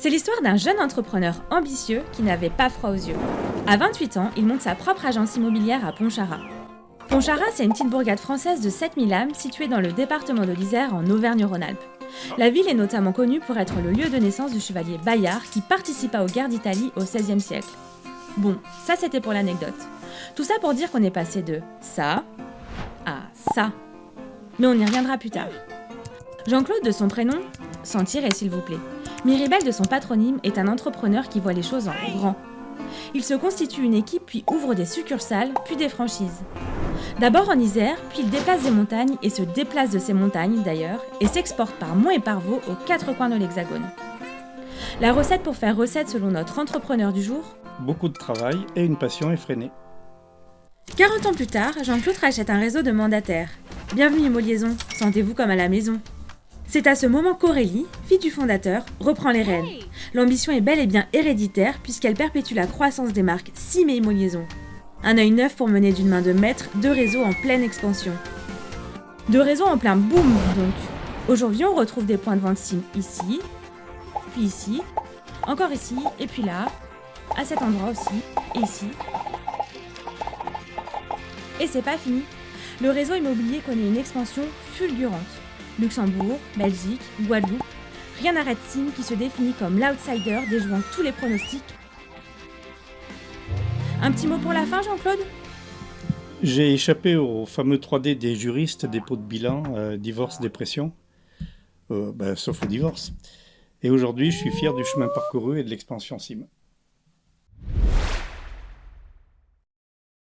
C'est l'histoire d'un jeune entrepreneur ambitieux qui n'avait pas froid aux yeux. À 28 ans, il monte sa propre agence immobilière à Pontcharra. Pontcharra, c'est une petite bourgade française de 7000 âmes située dans le département de l'Isère en Auvergne-Rhône-Alpes. La ville est notamment connue pour être le lieu de naissance du chevalier Bayard qui participa aux guerres d'Italie au XVIe siècle. Bon, ça c'était pour l'anecdote. Tout ça pour dire qu'on est passé de ça à ça. Mais on y reviendra plus tard. Jean-Claude de son prénom, s'en tirer s'il vous plaît. Miribel de son patronyme est un entrepreneur qui voit les choses en grand. Il se constitue une équipe puis ouvre des succursales, puis des franchises. D'abord en Isère, puis il déplace des montagnes et se déplace de ces montagnes d'ailleurs, et s'exporte par monts et par veaux aux quatre coins de l'Hexagone. La recette pour faire recette selon notre entrepreneur du jour Beaucoup de travail et une passion effrénée. 40 ans plus tard, Jean-Claude rachète un réseau de mandataires. Bienvenue Moliaison, sentez-vous comme à la maison. C'est à ce moment qu'Aurélie, fille du fondateur, reprend les rênes. L'ambition est bel et bien héréditaire puisqu'elle perpétue la croissance des marques Sim et Imoliaison. Un œil neuf pour mener d'une main de maître deux réseaux en pleine expansion. Deux réseaux en plein boom donc. Aujourd'hui on retrouve des points de vente Sim ici, puis ici, encore ici, et puis là, à cet endroit aussi, et ici. Et c'est pas fini. Le réseau immobilier connaît une expansion fulgurante. Luxembourg, Belgique, Guadeloupe, rien n'arrête Sim qui se définit comme l'outsider déjouant tous les pronostics. Un petit mot pour la fin, Jean-Claude? J'ai échappé au fameux 3D des juristes, dépôt de bilan, euh, divorce, dépression, euh, ben, sauf au divorce. Et aujourd'hui, je suis fier du chemin parcouru et de l'expansion Sim.